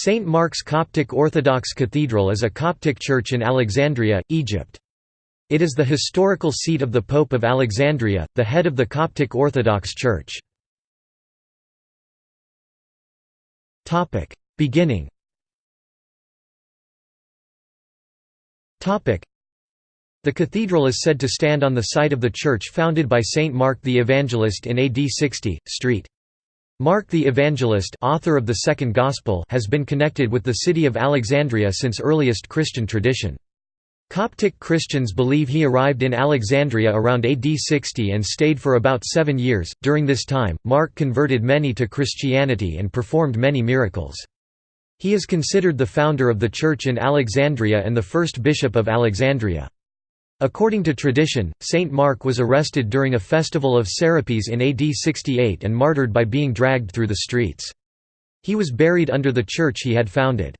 St. Mark's Coptic Orthodox Cathedral is a Coptic church in Alexandria, Egypt. It is the historical seat of the Pope of Alexandria, the head of the Coptic Orthodox Church. Beginning The cathedral is said to stand on the site of the church founded by Saint Mark the Evangelist in AD 60, St. Mark the Evangelist author of the Second Gospel has been connected with the city of Alexandria since earliest Christian tradition. Coptic Christians believe he arrived in Alexandria around AD 60 and stayed for about seven years. During this time, Mark converted many to Christianity and performed many miracles. He is considered the founder of the church in Alexandria and the first bishop of Alexandria. According to tradition, Saint Mark was arrested during a festival of Serapis in AD 68 and martyred by being dragged through the streets. He was buried under the church he had founded.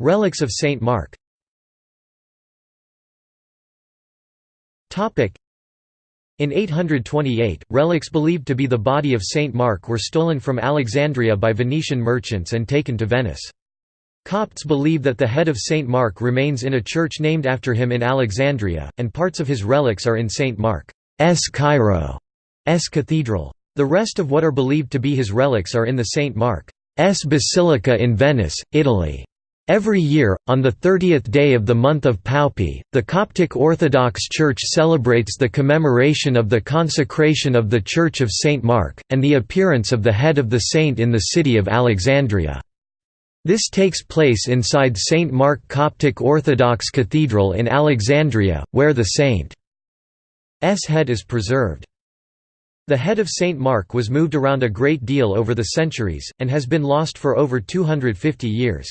Relics of Saint Mark in 828, relics believed to be the body of Saint Mark were stolen from Alexandria by Venetian merchants and taken to Venice. Copts believe that the head of St. Mark remains in a church named after him in Alexandria, and parts of his relics are in St. Mark's Cairo's cathedral. The rest of what are believed to be his relics are in the St. Mark's Basilica in Venice, Italy. Every year, on the 30th day of the month of Paopi, the Coptic Orthodox Church celebrates the commemoration of the consecration of the Church of St. Mark, and the appearance of the head of the saint in the city of Alexandria. This takes place inside St. Mark Coptic Orthodox Cathedral in Alexandria, where the saint's head is preserved. The head of St. Mark was moved around a great deal over the centuries, and has been lost for over 250 years.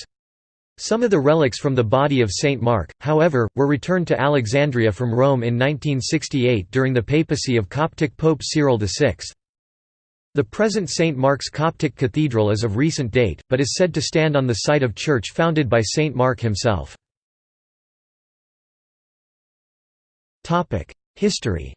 Some of the relics from the body of St. Mark, however, were returned to Alexandria from Rome in 1968 during the papacy of Coptic Pope Cyril VI. The present St. Mark's Coptic Cathedral is of recent date, but is said to stand on the site of church founded by St. Mark himself. History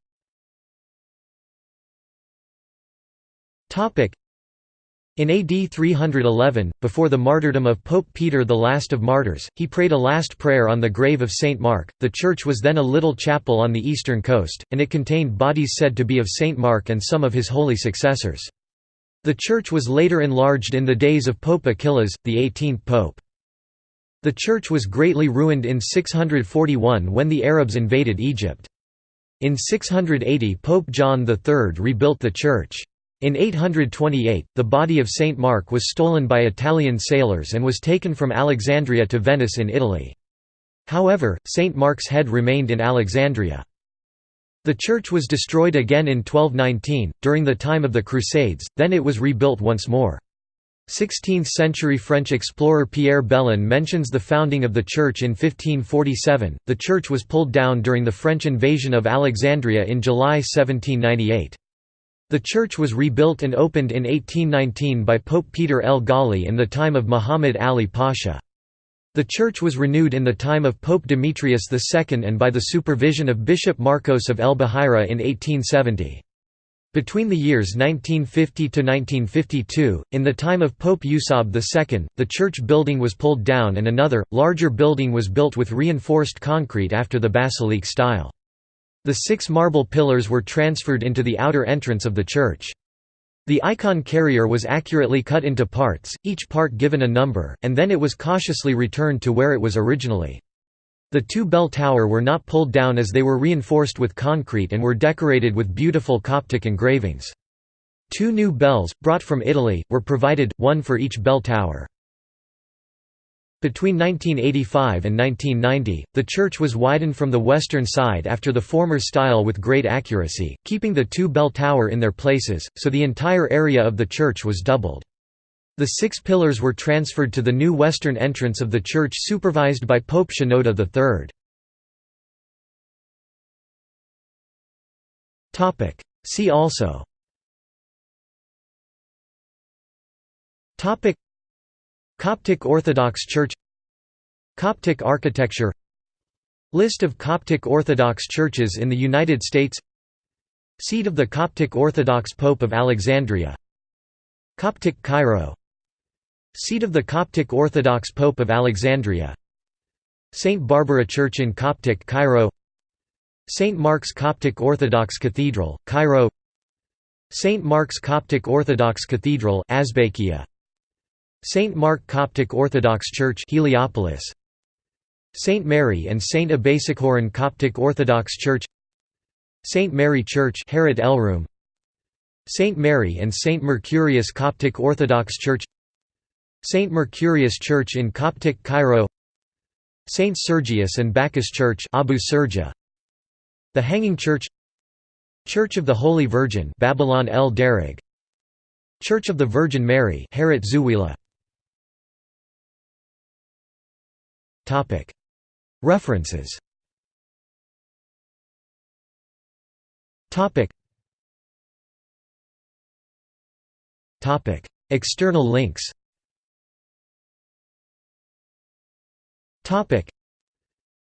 in AD 311, before the martyrdom of Pope Peter the Last of Martyrs, he prayed a last prayer on the grave of Saint Mark. The church was then a little chapel on the eastern coast, and it contained bodies said to be of Saint Mark and some of his holy successors. The church was later enlarged in the days of Pope Achillas, the 18th pope. The church was greatly ruined in 641 when the Arabs invaded Egypt. In 680 Pope John III rebuilt the church. In 828, the body of Saint Mark was stolen by Italian sailors and was taken from Alexandria to Venice in Italy. However, Saint Mark's head remained in Alexandria. The church was destroyed again in 1219, during the time of the Crusades, then it was rebuilt once more. 16th-century French explorer Pierre Belon mentions the founding of the church in 1547. The church was pulled down during the French invasion of Alexandria in July 1798. The church was rebuilt and opened in 1819 by Pope Peter El Ghali in the time of Muhammad Ali Pasha. The church was renewed in the time of Pope Demetrius II and by the supervision of Bishop Marcos of El Bahira in 1870. Between the years 1950 to 1952, in the time of Pope Yusab II, the church building was pulled down and another, larger building was built with reinforced concrete after the basilique style. The six marble pillars were transferred into the outer entrance of the church. The icon carrier was accurately cut into parts, each part given a number, and then it was cautiously returned to where it was originally. The two bell tower were not pulled down as they were reinforced with concrete and were decorated with beautiful Coptic engravings. Two new bells, brought from Italy, were provided, one for each bell tower. Between 1985 and 1990, the church was widened from the western side after the former style with great accuracy, keeping the two bell tower in their places, so the entire area of the church was doubled. The six pillars were transferred to the new western entrance of the church supervised by Pope Shenouda III. See also Coptic Orthodox Church Coptic architecture List of Coptic Orthodox churches in the United States Seat of the Coptic Orthodox Pope of Alexandria Coptic Cairo Seat of the Coptic Orthodox Pope of Alexandria St. Barbara Church in Coptic Cairo St. Mark's Coptic Orthodox Cathedral, Cairo St. Mark's Coptic Orthodox Cathedral Azbakia St. Mark Coptic Orthodox Church Heliopolis St. Mary and St. Abasichoron Coptic Orthodox Church St. Mary Church Harat Elroum St. Mary and St. Mercurius Coptic Orthodox Church St. Mercurius Church in Coptic Cairo St. Sergius and Bacchus Church Abu Serja The Hanging Church Church of the Holy Virgin Babylon el Church of the Virgin Mary Harat Zuwila References. External links. Topic.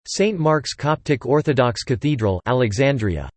St Mark's Coptic Orthodox Cathedral Alexandria